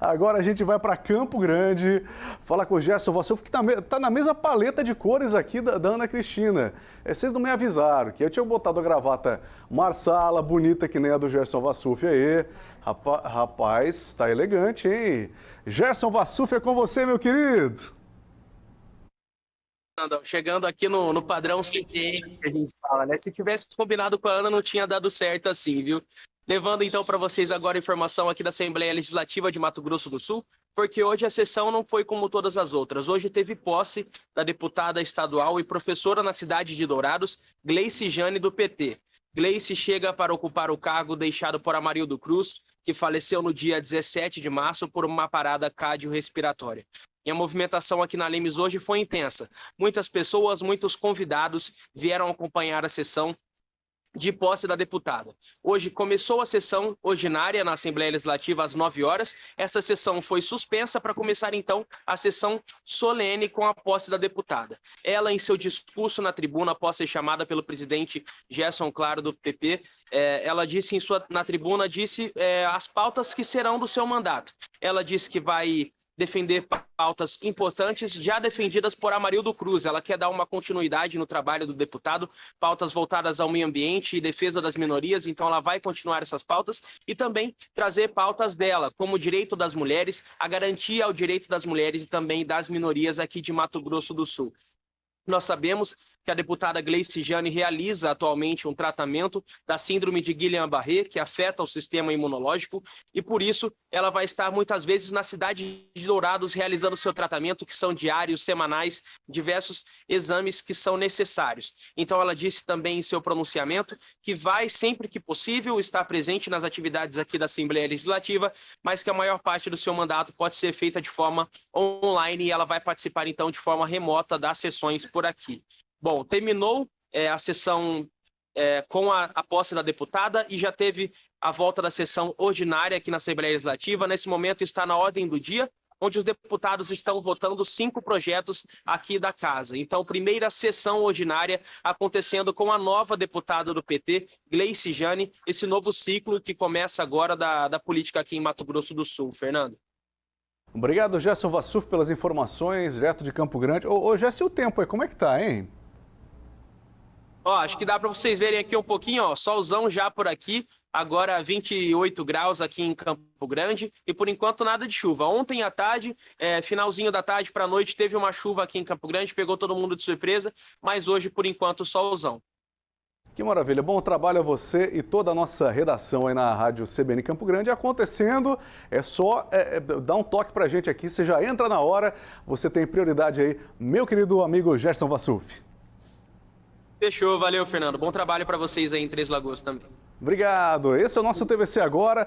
Agora a gente vai para Campo Grande, fala com o Gerson Vassuf, que está tá na mesma paleta de cores aqui da, da Ana Cristina. É, vocês não me avisaram, que eu tinha botado a gravata marsala, bonita que nem a do Gerson Vassuf aí. Rapaz, rapaz, tá elegante, hein? Gerson Vassuf é com você, meu querido. Chegando aqui no, no padrão CT que a gente fala, né? Se tivesse combinado com a Ana, não tinha dado certo assim, viu? Levando então para vocês agora informação aqui da Assembleia Legislativa de Mato Grosso do Sul, porque hoje a sessão não foi como todas as outras. Hoje teve posse da deputada estadual e professora na cidade de Dourados, Gleice Jane, do PT. Gleice chega para ocupar o cargo deixado por Amarildo Cruz, que faleceu no dia 17 de março por uma parada cardiorrespiratória. E a movimentação aqui na Lemes hoje foi intensa. Muitas pessoas, muitos convidados vieram acompanhar a sessão de posse da deputada. Hoje começou a sessão ordinária na Assembleia Legislativa às 9 horas. Essa sessão foi suspensa para começar então a sessão solene com a posse da deputada. Ela, em seu discurso na tribuna, após ser chamada pelo presidente Gerson Claro do PP, é, ela disse em sua, na tribuna disse é, as pautas que serão do seu mandato. Ela disse que vai defender pautas importantes já defendidas por Amarildo Cruz. Ela quer dar uma continuidade no trabalho do deputado, pautas voltadas ao meio ambiente e defesa das minorias, então ela vai continuar essas pautas e também trazer pautas dela, como o direito das mulheres, a garantia ao direito das mulheres e também das minorias aqui de Mato Grosso do Sul. Nós sabemos que a deputada Gleice Jane realiza atualmente um tratamento da síndrome de Guillain-Barré, que afeta o sistema imunológico, e por isso ela vai estar muitas vezes na cidade de Dourados realizando seu tratamento, que são diários, semanais, diversos exames que são necessários. Então ela disse também em seu pronunciamento que vai, sempre que possível, estar presente nas atividades aqui da Assembleia Legislativa, mas que a maior parte do seu mandato pode ser feita de forma online e ela vai participar então de forma remota das sessões por aqui. Bom, terminou é, a sessão é, com a, a posse da deputada e já teve a volta da sessão ordinária aqui na Assembleia Legislativa. Nesse momento está na ordem do dia, onde os deputados estão votando cinco projetos aqui da casa. Então, primeira sessão ordinária acontecendo com a nova deputada do PT, Gleice Jane, esse novo ciclo que começa agora da, da política aqui em Mato Grosso do Sul. Fernando. Obrigado, Gerson Vassuf, pelas informações, direto de Campo Grande. Ô, ô Gerson, o tempo aí, como é que tá, hein? Ó, acho que dá para vocês verem aqui um pouquinho, ó, solzão já por aqui, agora 28 graus aqui em Campo Grande e por enquanto nada de chuva. Ontem à tarde, é, finalzinho da tarde para noite, teve uma chuva aqui em Campo Grande, pegou todo mundo de surpresa, mas hoje por enquanto solzão. Que maravilha, bom trabalho a você e toda a nossa redação aí na Rádio CBN Campo Grande. Acontecendo, é só é, é, dar um toque pra gente aqui, você já entra na hora, você tem prioridade aí, meu querido amigo Gerson Vassuf. Fechou, valeu, Fernando. Bom trabalho para vocês aí em Três Lagoas também. Obrigado. Esse é o nosso TVC Agora.